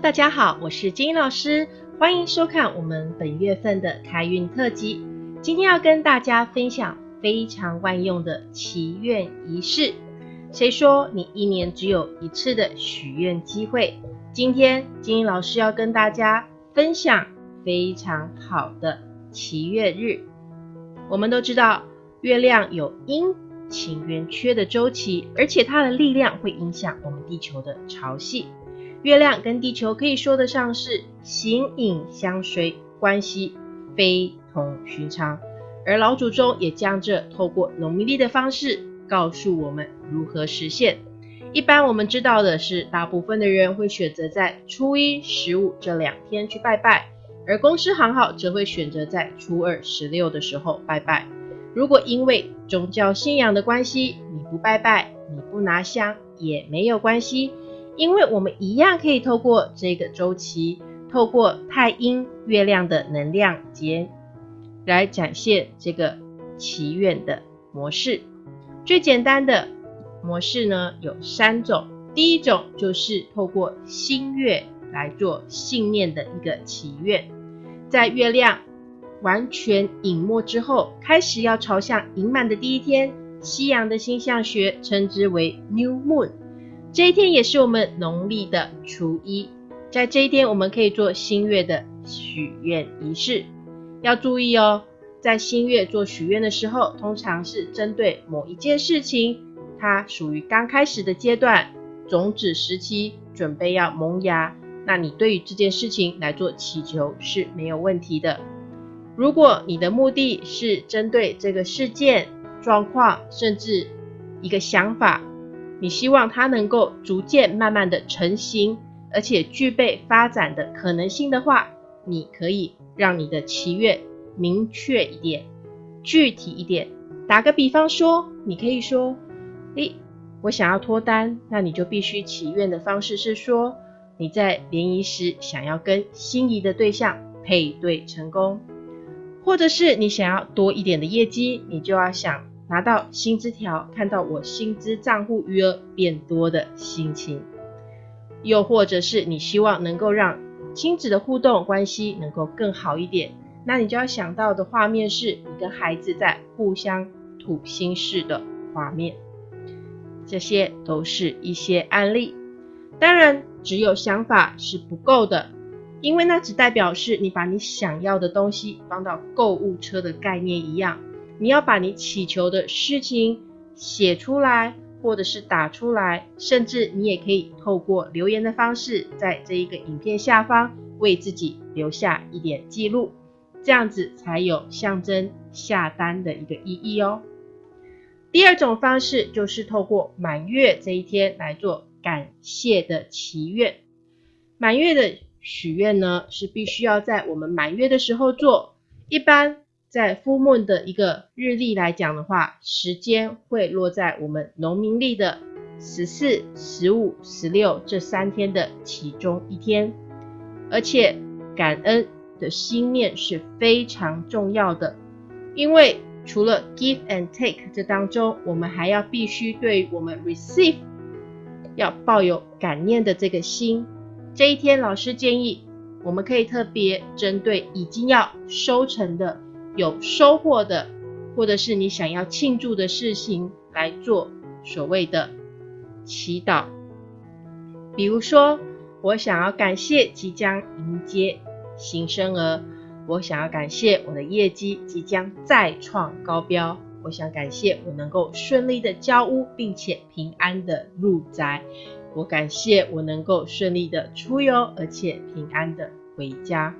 大家好，我是金英老师，欢迎收看我们本月份的开运特辑。今天要跟大家分享非常万用的祈愿仪式。谁说你一年只有一次的许愿机会？今天金英老师要跟大家分享非常好的祈愿日。我们都知道，月亮有阴晴圆缺的周期，而且它的力量会影响我们地球的潮汐。月亮跟地球可以说得上是形影相随，关系非同寻常。而老祖宗也将这透过农历的方式告诉我们如何实现。一般我们知道的是，大部分的人会选择在初一、十五这两天去拜拜，而公司行号则会选择在初二、十六的时候拜拜。如果因为宗教信仰的关系，你不拜拜，你不拿香也没有关系。因为我们一样可以透过这个周期，透过太阴月亮的能量节来展现这个祈愿的模式。最简单的模式呢有三种，第一种就是透过新月来做信念的一个祈愿，在月亮完全隐没之后，开始要朝向盈满的第一天，西洋的星象学称之为 New Moon。这一天也是我们农历的初一，在这一天我们可以做新月的许愿仪式。要注意哦，在新月做许愿的时候，通常是针对某一件事情，它属于刚开始的阶段，种子时期，准备要萌芽。那你对于这件事情来做祈求是没有问题的。如果你的目的是针对这个事件、状况，甚至一个想法。你希望它能够逐渐慢慢的成型，而且具备发展的可能性的话，你可以让你的祈愿明确一点、具体一点。打个比方说，你可以说：“诶，我想要脱单，那你就必须祈愿的方式是说，你在联谊时想要跟心仪的对象配对成功，或者是你想要多一点的业绩，你就要想。”拿到薪资条，看到我薪资账户余额变多的心情，又或者是你希望能够让亲子的互动关系能够更好一点，那你就要想到的画面是你跟孩子在互相吐心事的画面。这些都是一些案例，当然只有想法是不够的，因为那只代表是你把你想要的东西放到购物车的概念一样。你要把你祈求的事情写出来，或者是打出来，甚至你也可以透过留言的方式，在这一个影片下方为自己留下一点记录，这样子才有象征下单的一个意义哦。第二种方式就是透过满月这一天来做感谢的祈愿。满月的许愿呢，是必须要在我们满月的时候做，一般。在夫木的一个日历来讲的话，时间会落在我们农民历的十四、十五、十六这三天的其中一天。而且感恩的心念是非常重要的，因为除了 give and take 这当中，我们还要必须对我们 receive 要抱有感念的这个心。这一天，老师建议我们可以特别针对已经要收成的。有收获的，或者是你想要庆祝的事情来做所谓的祈祷。比如说，我想要感谢即将迎接新生儿，我想要感谢我的业绩即将再创高标，我想感谢我能够顺利的交屋，并且平安的入宅，我感谢我能够顺利的出游，而且平安的回家。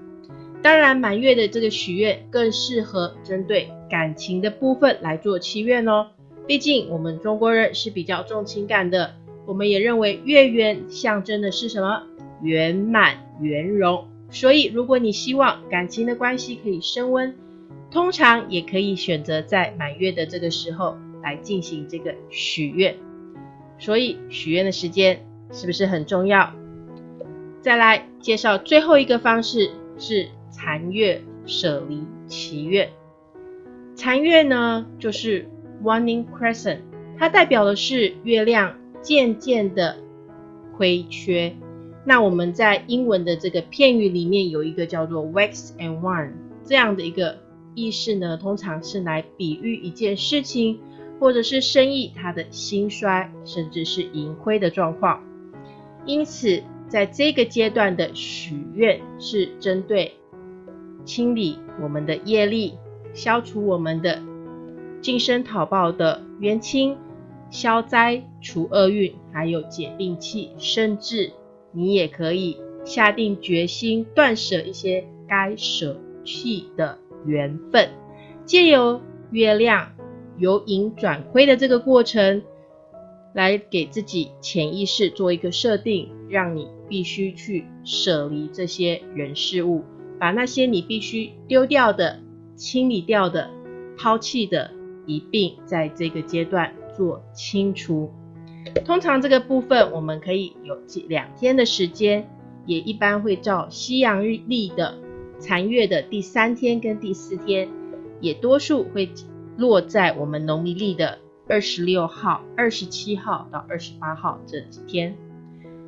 当然，满月的这个许愿更适合针对感情的部分来做祈愿哦。毕竟我们中国人是比较重情感的，我们也认为月圆象征的是什么？圆满圆融。所以，如果你希望感情的关系可以升温，通常也可以选择在满月的这个时候来进行这个许愿。所以，许愿的时间是不是很重要？再来介绍最后一个方式是。残月舍离祈愿，残月呢就是 waning crescent，它代表的是月亮渐渐的亏缺。那我们在英文的这个片语里面有一个叫做 wax and wane 这样的一个意思呢，通常是来比喻一件事情或者是生意它的兴衰，甚至是盈亏的状况。因此，在这个阶段的许愿是针对清理我们的业力，消除我们的净身讨报的冤亲，消灾除厄运，还有解病气，甚至。你也可以下定决心断舍一些该舍弃的缘分，借由月亮由盈转亏的这个过程，来给自己潜意识做一个设定，让你必须去舍离这些人事物，把那些你必须丢掉的、清理掉的、抛弃的，一并在这个阶段做清除。通常这个部分我们可以有两天的时间，也一般会照西洋日历的残月的第三天跟第四天，也多数会落在我们农历历的二十六号、二十七号到二十八号这几天。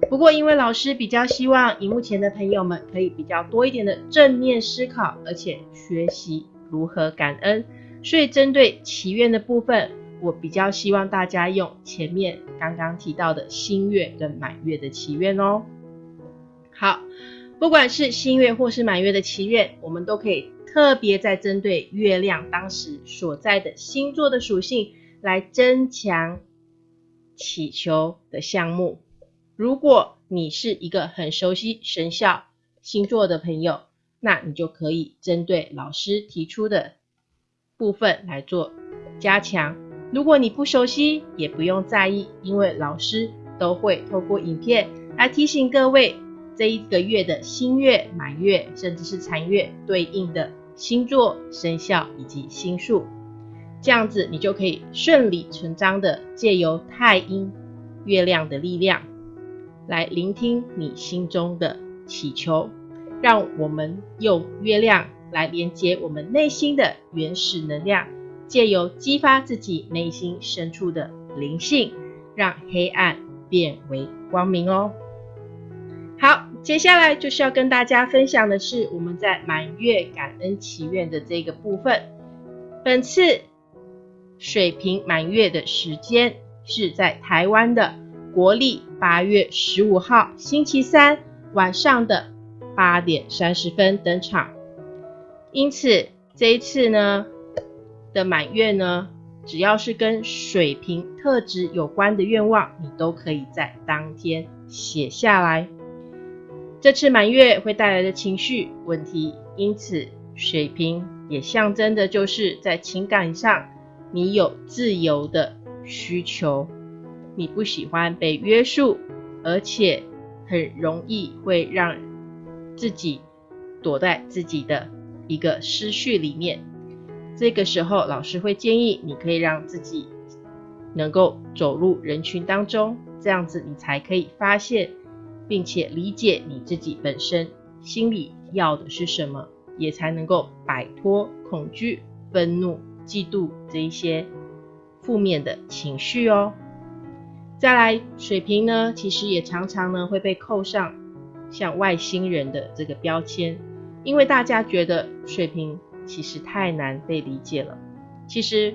不过因为老师比较希望荧幕前的朋友们可以比较多一点的正面思考，而且学习如何感恩，所以针对祈愿的部分。我比较希望大家用前面刚刚提到的新月跟满月的祈愿哦。好，不管是新月或是满月的祈愿，我们都可以特别在针对月亮当时所在的星座的属性来增强祈求的项目。如果你是一个很熟悉生肖星座的朋友，那你就可以针对老师提出的部分来做加强。如果你不熟悉，也不用在意，因为老师都会透过影片来提醒各位这一个月的新月、满月，甚至是残月对应的星座、生肖以及星数，这样子你就可以顺理成章的借由太阴、月亮的力量来聆听你心中的祈求，让我们用月亮来连接我们内心的原始能量。借由激发自己内心深处的灵性，让黑暗变为光明哦。好，接下来就是要跟大家分享的是我们在满月感恩祈愿的这个部分。本次水瓶满月的时间是在台湾的国历八月十五号星期三晚上的八点三十分登场，因此这一次呢。的满月呢，只要是跟水瓶特质有关的愿望，你都可以在当天写下来。这次满月会带来的情绪问题，因此水瓶也象征的就是在情感上你有自由的需求，你不喜欢被约束，而且很容易会让自己躲在自己的一个思绪里面。这个时候，老师会建议你可以让自己能够走入人群当中，这样子你才可以发现并且理解你自己本身心里要的是什么，也才能够摆脱恐惧、愤怒、嫉妒这一些负面的情绪哦。再来，水瓶呢，其实也常常呢会被扣上像外星人的这个标签，因为大家觉得水瓶。其实太难被理解了，其实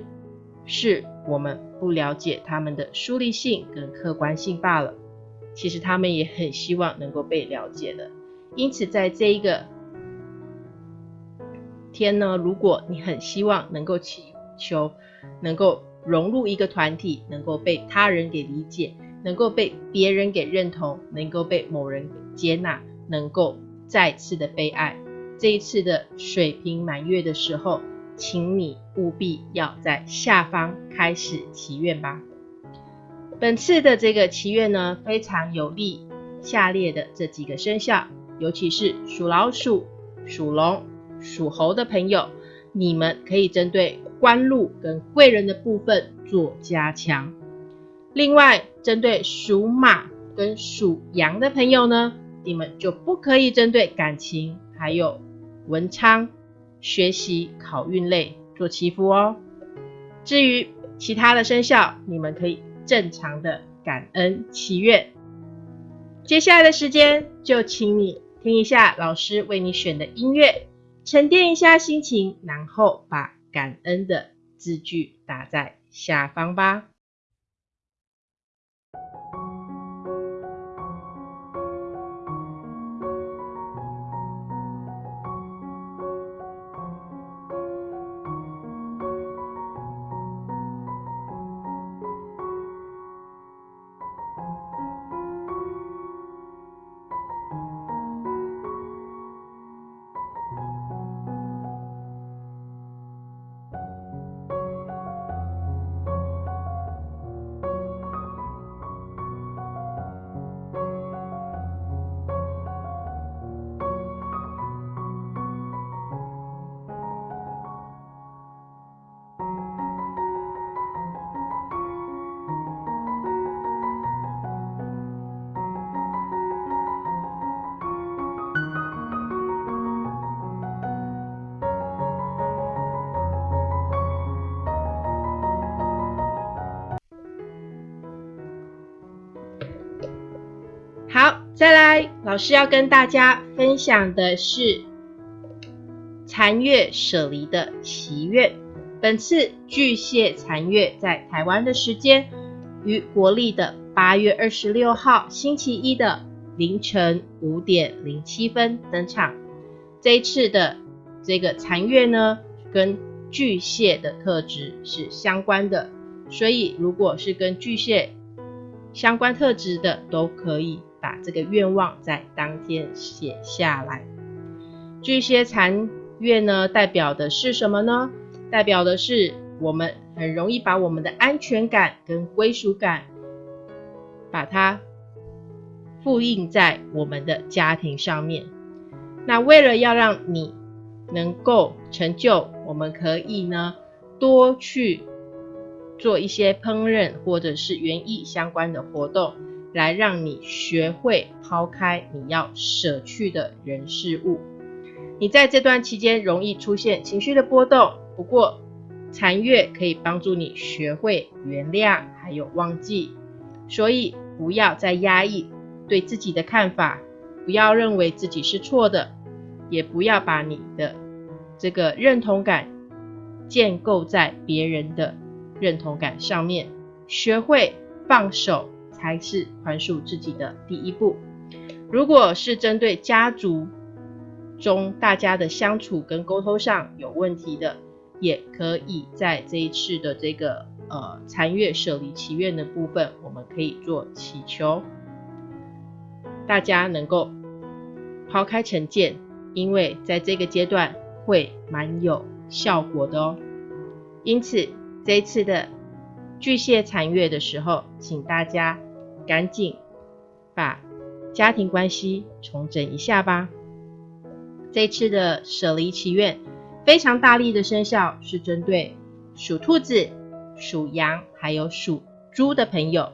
是我们不了解他们的疏离性跟客观性罢了。其实他们也很希望能够被了解的。因此，在这一个天呢，如果你很希望能够祈求，能够融入一个团体，能够被他人给理解，能够被别人给认同，能够被某人给接纳，能够再次的被爱。这一次的水瓶满月的时候，请你务必要在下方开始祈愿吧。本次的这个祈愿呢，非常有利下列的这几个生肖，尤其是属老鼠、属龙、属猴的朋友，你们可以针对官禄跟贵人的部分做加强。另外，针对属马跟属羊的朋友呢，你们就不可以针对感情还有。文昌、学习、考运类做祈福哦。至于其他的生肖，你们可以正常的感恩祈愿。接下来的时间，就请你听一下老师为你选的音乐，沉淀一下心情，然后把感恩的字句打在下方吧。老师要跟大家分享的是残月舍离的祈愿。本次巨蟹残月在台湾的时间于国历的八月二十六号星期一的凌晨五点零七分登场。这一次的这个残月呢，跟巨蟹的特质是相关的，所以如果是跟巨蟹相关特质的，都可以。把这个愿望在当天写下来。巨蟹残月呢，代表的是什么呢？代表的是我们很容易把我们的安全感跟归属感，把它复印在我们的家庭上面。那为了要让你能够成就，我们可以呢多去做一些烹饪或者是园艺相关的活动。来让你学会抛开你要舍去的人事物。你在这段期间容易出现情绪的波动，不过残月可以帮助你学会原谅，还有忘记。所以不要再压抑对自己的看法，不要认为自己是错的，也不要把你的这个认同感建构在别人的认同感上面。学会放手。才是宽恕自己的第一步。如果是针对家族中大家的相处跟沟通上有问题的，也可以在这一次的这个呃残月舍离祈愿的部分，我们可以做祈求，大家能够抛开成见，因为在这个阶段会蛮有效果的哦。因此这一次的巨蟹残月的时候，请大家。赶紧把家庭关系重整一下吧。这次的舍离祈愿非常大力的生效，是针对属兔子、属羊还有属猪的朋友。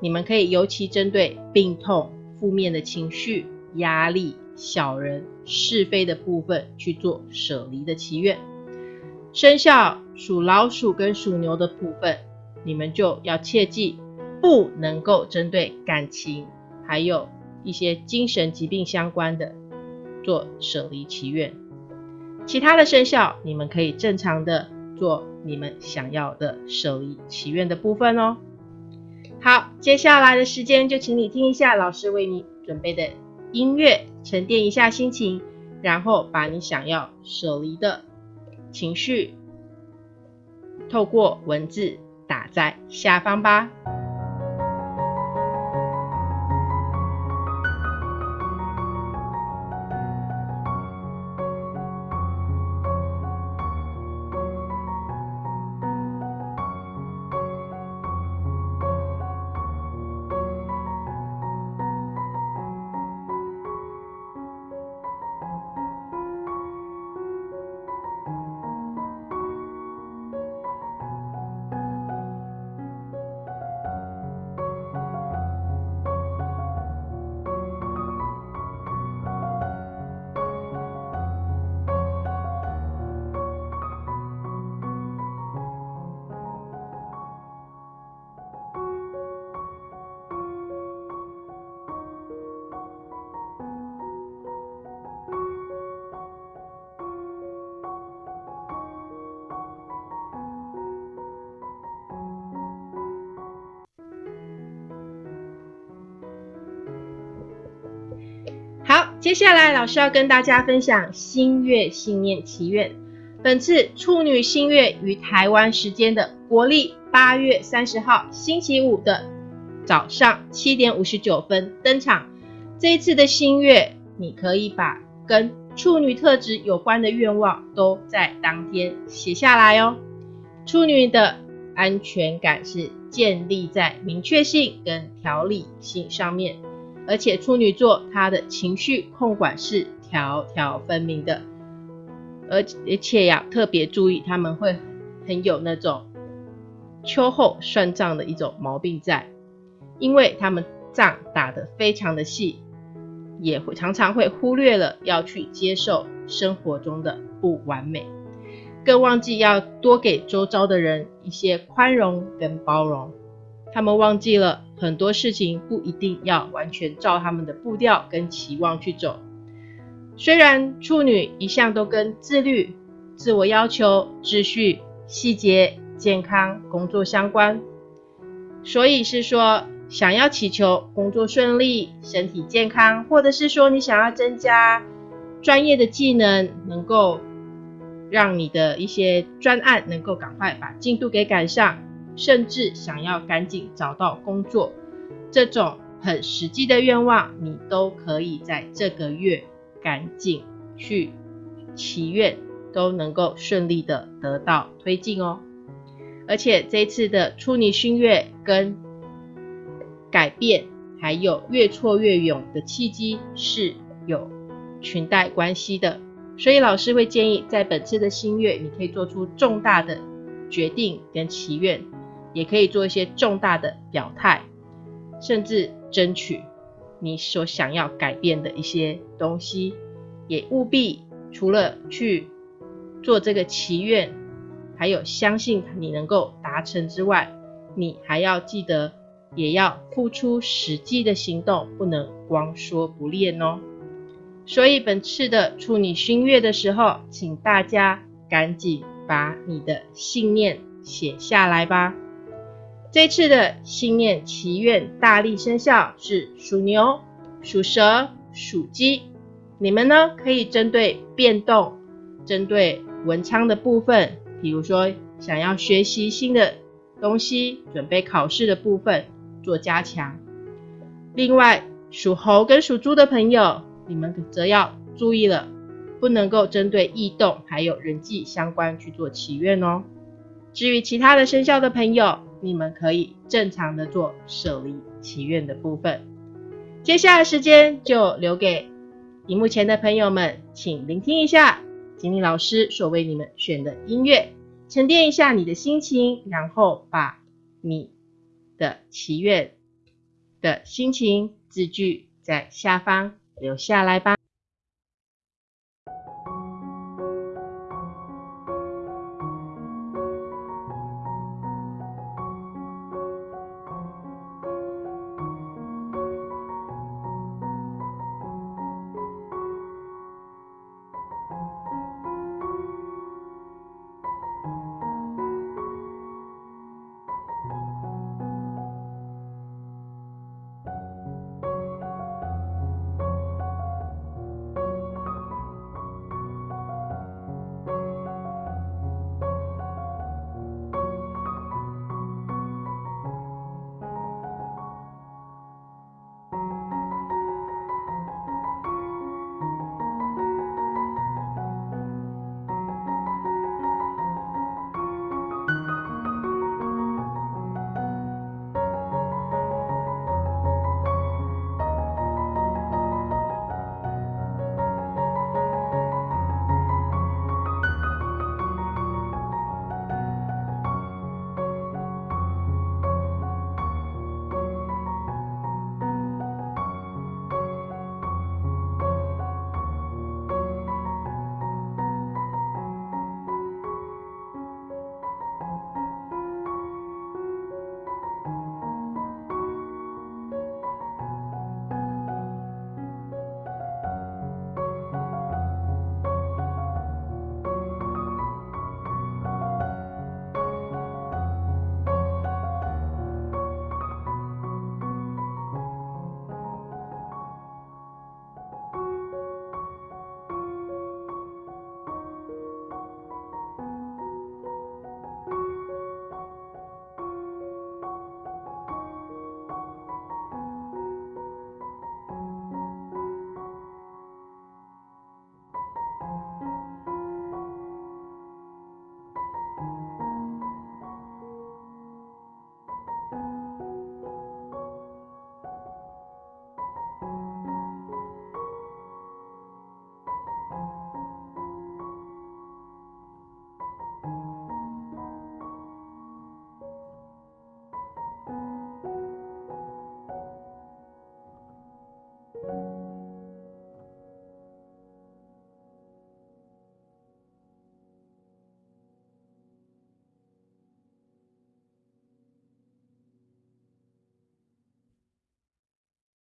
你们可以尤其针对病痛、负面的情绪、压力、小人、是非的部分去做舍离的祈愿。生肖属老鼠跟属牛的部分，你们就要切记。不能够针对感情，还有一些精神疾病相关的做舍离祈愿。其他的生肖，你们可以正常的做你们想要的舍离祈愿的部分哦。好，接下来的时间就请你听一下老师为你准备的音乐，沉淀一下心情，然后把你想要舍离的情绪，透过文字打在下方吧。接下来老师要跟大家分享新月信念祈愿。本次处女新月于台湾时间的国历八月三十号星期五的早上七点五十九分登场。这一次的新月，你可以把跟处女特质有关的愿望都在当天写下来哦。处女的安全感是建立在明确性跟条理性上面，而且处女座他的情绪控管是条条分明的，而而且要特别注意，他们会很有那种秋后算账的一种毛病在，因为他们仗打得非常的细。也会常常会忽略了要去接受生活中的不完美，更忘记要多给周遭的人一些宽容跟包容。他们忘记了很多事情不一定要完全照他们的步调跟期望去走。虽然处女一向都跟自律、自我要求、秩序、细节、健康、工作相关，所以是说。想要祈求工作顺利、身体健康，或者是说你想要增加专业的技能，能够让你的一些专案能够赶快把进度给赶上，甚至想要赶紧找到工作，这种很实际的愿望，你都可以在这个月赶紧去祈愿，都能够顺利的得到推进哦。而且这次的处女新月跟改变还有越挫越勇的契机是有裙带关系的，所以老师会建议在本次的新月，你可以做出重大的决定跟祈愿，也可以做一些重大的表态，甚至争取你所想要改变的一些东西，也务必除了去做这个祈愿，还有相信你能够达成之外，你还要记得。也要付出实际的行动，不能光说不练哦。所以本次的处女星月的时候，请大家赶紧把你的信念写下来吧。这次的信念祈愿大力生效是属牛、属蛇、属鸡，你们呢可以针对变动、针对文昌的部分，比如说想要学习新的东西、准备考试的部分。做加强。另外，属猴跟属猪的朋友，你们则要注意了，不能够针对异动还有人际相关去做祈愿哦。至于其他的生肖的朋友，你们可以正常的做舍离祈愿的部分。接下来时间就留给荧幕前的朋友们，请聆听一下锦鲤老师所为你们选的音乐，沉淀一下你的心情，然后把你。的祈愿的心情字句在下方留下来吧。